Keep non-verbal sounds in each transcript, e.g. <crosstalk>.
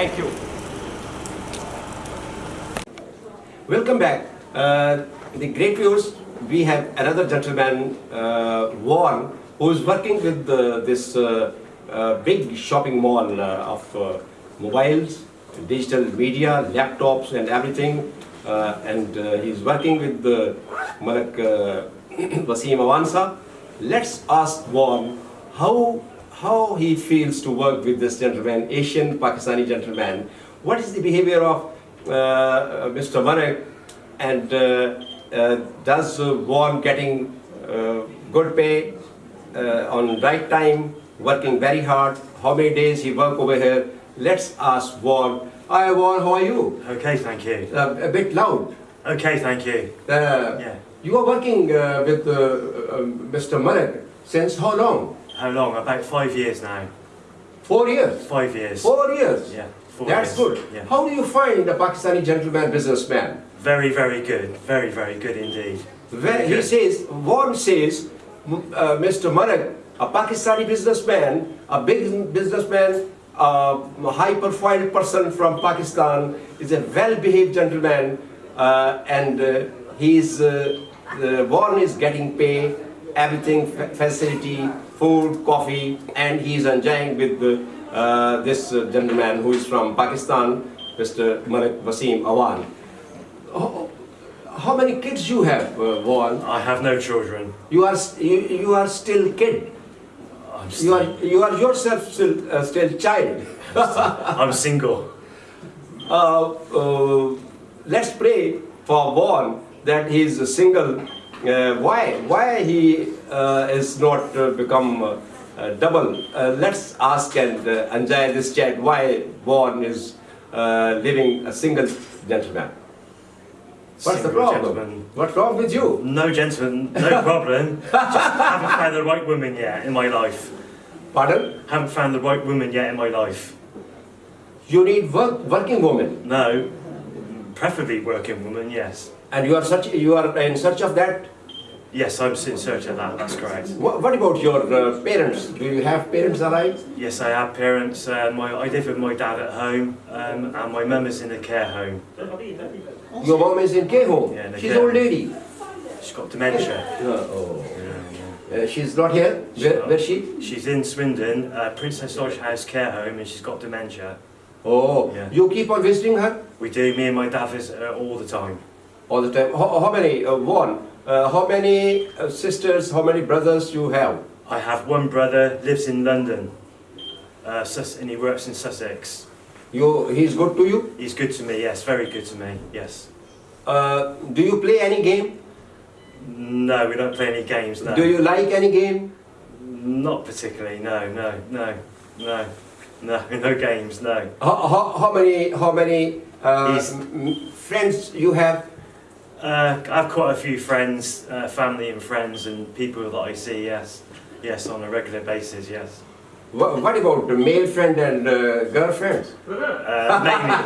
Thank you. Welcome back. Uh, the great viewers, we have another gentleman, uh, who is working with uh, this uh, uh, big shopping mall uh, of mobiles, digital media, laptops and everything. And he's working with uh, Malik <clears throat> Awansa. Let's ask Warren how, how he feels to work with this gentleman, Asian Pakistani gentleman. What is the behavior of uh, Mr. Malik and uh, uh, does uh, Warren getting uh, good pay uh, on right time, working very hard, how many days he work over here? Let's ask Warren. Hi Warren, how are you? Okay, thank you. Uh, a bit loud. Okay, thank you. Uh, Yeah. You are working uh, with uh, uh, Mr. Malik since how long? How long? About five years now. Four years. Five years. Four years. Yeah. Four That's years. good. Yeah. How do you find a Pakistani gentleman businessman? Very, very good. Very, very good indeed. When he Good. says, Warren says, uh, Mr. Malik, a Pakistani businessman, a big businessman, a high-profile person from Pakistan, is a well-behaved gentleman, uh, and uh, he's uh, uh, Warren is getting pay, everything, facility, food, coffee, and he's enjoying with the, uh, this uh, gentleman who is from Pakistan, Mr. Malik Wasim Awan. How, how many kids you have, uh, Warren? I have no children. You are you, you are still kid. I'm, You are you are yourself still uh, still child. <laughs> I'm single. Uh, uh, let's pray for Warren that he is single. Uh, why why he is not uh, become uh, uh, double? Uh, let's ask and uh, enjoy this chat. Why Warren is uh, living a single gentleman? What's the problem? gentleman. What's wrong with you? No gentleman, no <laughs> problem. Just haven't found the right woman yet in my life. Pardon? Haven't found the right woman yet in my life. You need work working woman. No, preferably working woman, yes. And you are such you are in search of that. Yes, I'm in search of that, that's correct. What, what about your uh, parents? Do you have parents alive? Yes, I have parents. Uh, my, I live with my dad at home, um, and my mum is in a care home. Your mum is in care home. Yeah, she's care old lady. She's got dementia. oh. Yeah, yeah. Uh, she's not here. Where, where she? She's in Swindon, uh, Princess Lodge House Care Home, and she's got dementia. Oh, Yeah. you keep on visiting her We do. Me and my dad visit her all the time. all the time. How, how many? Uh, one. Uh, how many uh, sisters? How many brothers you have? I have one brother lives in London, uh, Sus- and he works in Sussex. You, he's good to you. He's good to me. Yes, very good to me. Yes. Uh, do you play any game? No, we don't play any games. No. Do you like any game? Not particularly. No, no, no, no, no, <laughs> no games. No. How, how, how many? How many uh, He's- m- m- friends you have? Uh, I've quite a few friends, uh, family and friends, and people that I see. Yes, yes, on a regular basis. Yes. Wha- What about the male friend and uh, girlfriends? <laughs> Uh, mainly,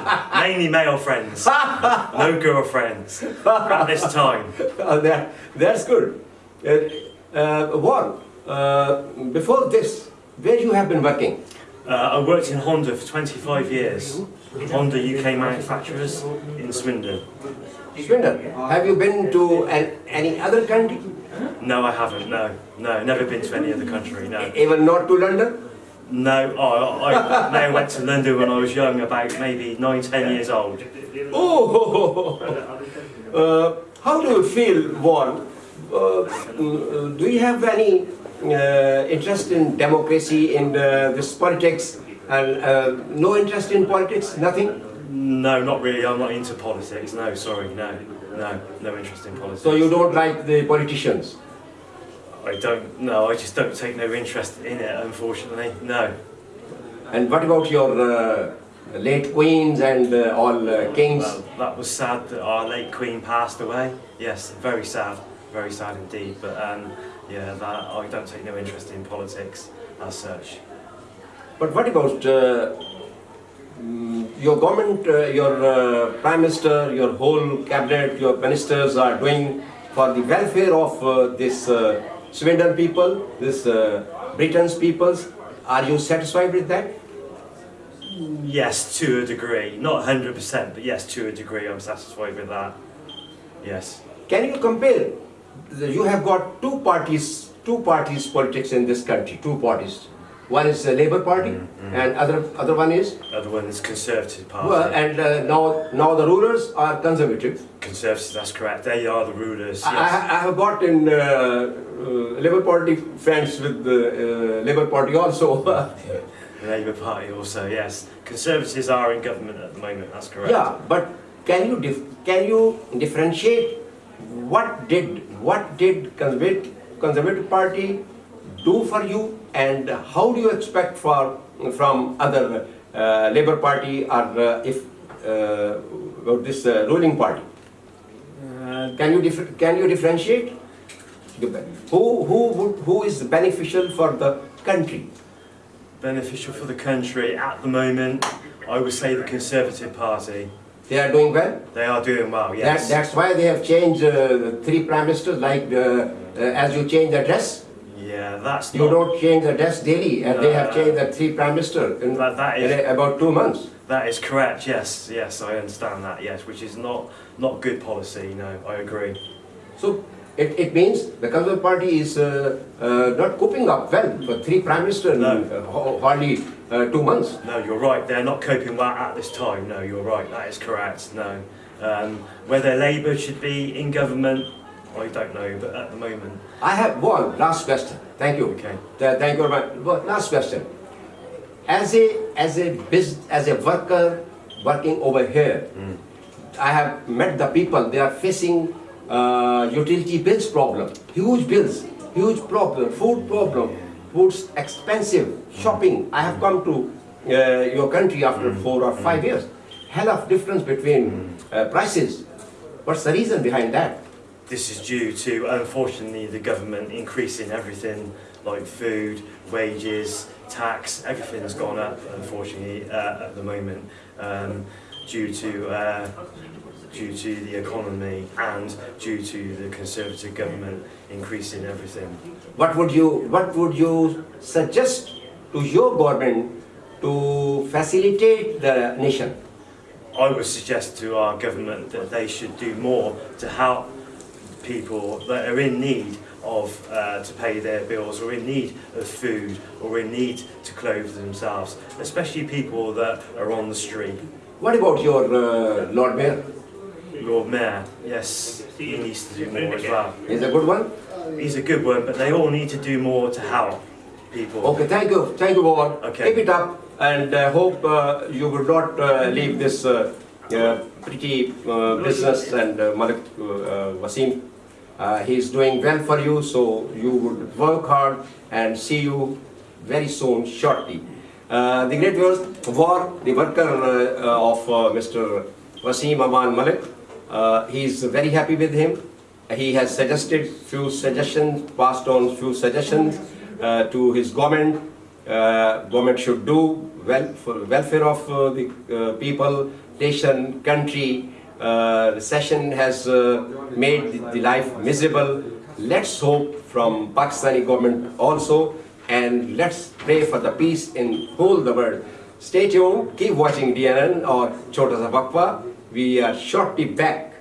mainly male friends. No girlfriends at this time. Uh, <laughs> that, that's good. Uh, uh, Warren, uh, before this, where you have been working? Uh, I worked in Honda for 25 years. Honda UK manufacturers in Swindon. Swindon. Have you been to an, any other country? No, I haven't. No, no, never been to any other country. No, Even not to London? no. I, I, may went to London when I was young, about maybe nine, ten years old. Oh! <laughs> uh, how do you feel, Warren? Uh, mm, do you have any uh, interest in democracy, in uh, this politics, and uh, no interest in politics? Nothing? No, not really. I'm not into politics. No, sorry, no, no, no interest in politics. So you don't like the politicians? I don't. No, I just don't take no interest in it. Unfortunately, no. And what about your uh, late queens and uh, all uh, kings? Well, that was sad that our late Queen passed away. Yes, very sad, very sad indeed. But um, yeah, that I don't take no interest in politics as such. But what about uh, your government, uh, your uh, prime minister, your whole cabinet, your ministers are doing for the welfare of uh, this uh, Swindon people, this uh, Britain's peoples? Are you satisfied with that? Yes, to a degree. Not 100%, but yes, to a degree, I'm satisfied with that. Yes. Can you compare? You have got two parties, two parties politics in this country, two parties. One is the Labour Party Mm-hmm. and other, other one is, Other one is Conservative Party. well, and uh, now, now the rulers are conservative. Conservatives, that's correct. They are the rulers. I, Yes. I I have got in uh, uh, Labour Party friends with the uh, Labour Party also. <laughs> Labour Party also, yes. Conservatives are in government at the moment, that's correct. Yeah, but can you can you differentiate what did what did conservative conservative party do for you and how do you expect for from other uh, Labour Party or uh, if uh, about this uh, ruling party? Uh, Can you can you differentiate? Who who would, who is beneficial for the country? beneficial for the country at the moment, I would say the Conservative Party. They are doing well. They are doing well, That, yes. that's why they have changed uh, three prime ministers. Like as you change the dress, that's you not, don't change the dress daily, and they have Uh, changed the three prime minister in, that, that in about two months. that is correct. Yes, yes, I understand that. Yes, which is not not good policy. No, I agree. So it, it means the Conservative Party is uh, uh, not coping up well for three prime minister in No. uh, hardly uh, two months. No, you're right. They're not coping well at this time. No, you're right. That is correct. No, um, whether Labour should be in government, I don't know. But at the moment, I have one last question. Thank you. Okay. Th- Thank you very much. Last question. As a as a bus as a worker working over here, I have met the people. They are facing uh, utility bills problem, huge bills, huge problem, food problem, food's expensive, shopping. I have come to uh, your country after four or five years. Hell of difference between uh, prices. What's the reason behind that? This is due to unfortunately the government increasing everything like food, wages, tax. Everything's gone up unfortunately uh, at the moment um, due to. Uh, due to the economy and due to the Conservative government increasing everything. What would you What would you suggest to your government to facilitate the nation? I would suggest to our government that they should do more to help people that are in need of uh, to pay their bills or in need of food or in need to clothe themselves, especially people that are on the street. What about your uh, Lord Mayor? Lord Mayor, yes, he needs to do more as well. He's a good one. He's a good one, but they all need to do more to help people. Okay, thank you, thank you, Bob. Okay. Keep it up, and I hope uh, you will not uh, leave this uh, uh, pretty uh, business and uh, Malik Wasim. Uh, he is doing well for you, so you would work hard and see you very soon, shortly. Uh, the great War, the worker uh, uh, of uh, Mr. Wasim Aman Malik, uh, he is very happy with him. He has suggested few suggestions, passed on few suggestions to his government. Government should do well for welfare of the people, nation, country. Uh, recession has uh, made the, the life miserable. Let's hope from Pakistani government also, and let's pray for the peace in whole the world. Stay tuned, keep watching DNN or Chota Sa. We are shortly back